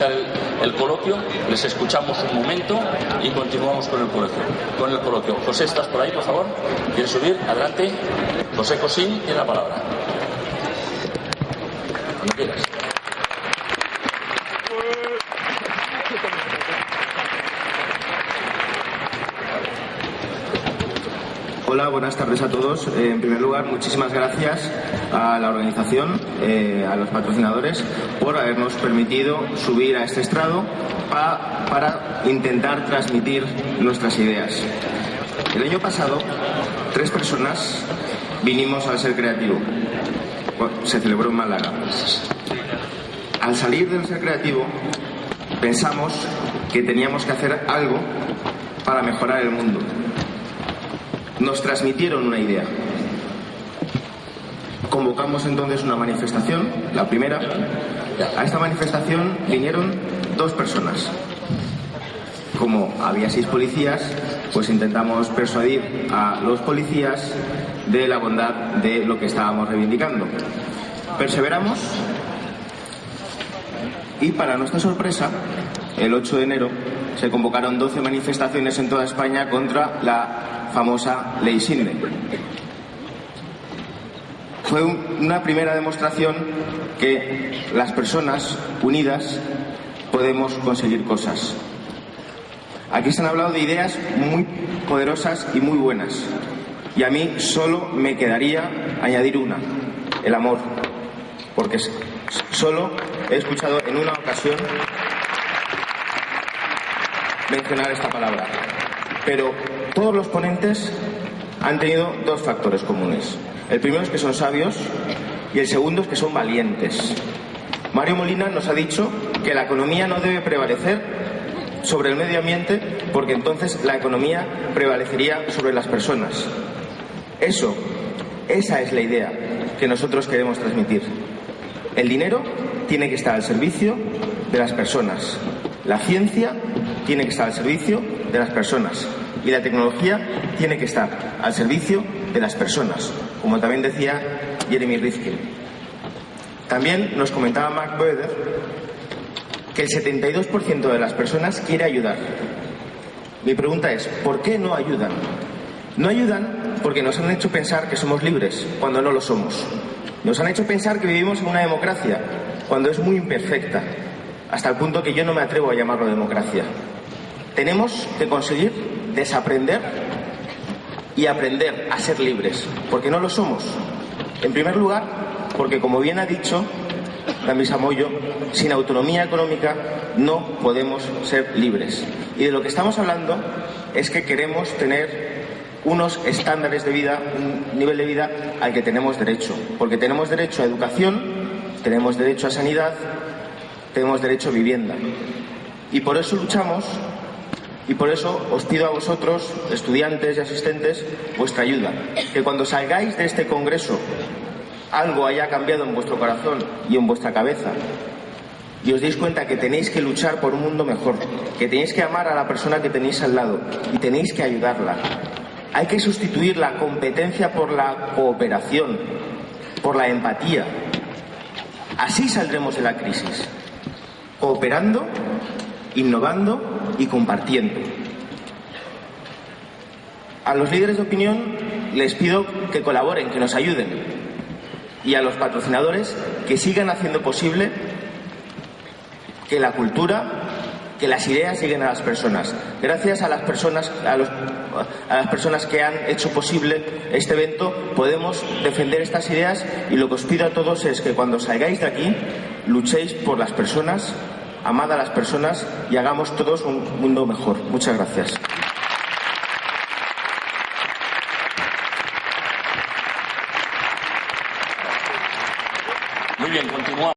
El, coloquio, les escuchamos un momento y continuamos con el coloquio. Con el coloquio. José, ¿estás por ahí, por favor? ¿Quieres subir? Adelante. José Cosín tiene la palabra. Cuando quieras. Hola, buenas tardes a todos. Eh, en primer lugar, muchísimas gracias a la organización, eh, a los patrocinadores, por habernos permitido subir a este estrado pa, para intentar transmitir nuestras ideas. El año pasado, tres personas vinimos al Ser Creativo. Se celebró en Málaga. Al salir del Ser Creativo, pensamos que teníamos que hacer algo para mejorar el mundo nos transmitieron una idea. Convocamos entonces una manifestación, la primera. A esta manifestación vinieron dos personas. Como había seis policías, pues intentamos persuadir a los policías de la bondad de lo que estábamos reivindicando. Perseveramos y para nuestra sorpresa, el 8 de enero se convocaron 12 manifestaciones en toda España contra la famosa ley Sidney. Fue una primera demostración que las personas unidas podemos conseguir cosas. Aquí se han hablado de ideas muy poderosas y muy buenas. Y a mí solo me quedaría añadir una, el amor. Porque solo he escuchado en una ocasión mencionar esta palabra. Pero todos los ponentes han tenido dos factores comunes. El primero es que son sabios y el segundo es que son valientes. Mario Molina nos ha dicho que la economía no debe prevalecer sobre el medio ambiente porque entonces la economía prevalecería sobre las personas. Eso, esa es la idea que nosotros queremos transmitir. El dinero tiene que estar al servicio de las personas. La ciencia tiene que estar al servicio de las personas y la tecnología tiene que estar al servicio de las personas, como también decía Jeremy Rifkin. También nos comentaba Mark Boeder que el 72% de las personas quiere ayudar. Mi pregunta es, ¿por qué no ayudan? No ayudan porque nos han hecho pensar que somos libres cuando no lo somos. Nos han hecho pensar que vivimos en una democracia cuando es muy imperfecta, hasta el punto que yo no me atrevo a llamarlo democracia. Tenemos que conseguir desaprender y aprender a ser libres, porque no lo somos. En primer lugar, porque como bien ha dicho Damis Amoyo, sin autonomía económica no podemos ser libres. Y de lo que estamos hablando es que queremos tener unos estándares de vida, un nivel de vida al que tenemos derecho, porque tenemos derecho a educación, tenemos derecho a sanidad, tenemos derecho a vivienda. Y por eso luchamos y por eso os pido a vosotros, estudiantes y asistentes, vuestra ayuda. Que cuando salgáis de este Congreso algo haya cambiado en vuestro corazón y en vuestra cabeza y os deis cuenta que tenéis que luchar por un mundo mejor, que tenéis que amar a la persona que tenéis al lado y tenéis que ayudarla. Hay que sustituir la competencia por la cooperación, por la empatía. Así saldremos de la crisis, cooperando, innovando y compartiendo. A los líderes de opinión les pido que colaboren, que nos ayuden. Y a los patrocinadores que sigan haciendo posible que la cultura, que las ideas lleguen a las personas. Gracias a las personas, a, los, a las personas que han hecho posible este evento, podemos defender estas ideas y lo que os pido a todos es que cuando salgáis de aquí luchéis por las personas amad a las personas y hagamos todos un mundo mejor. Muchas gracias.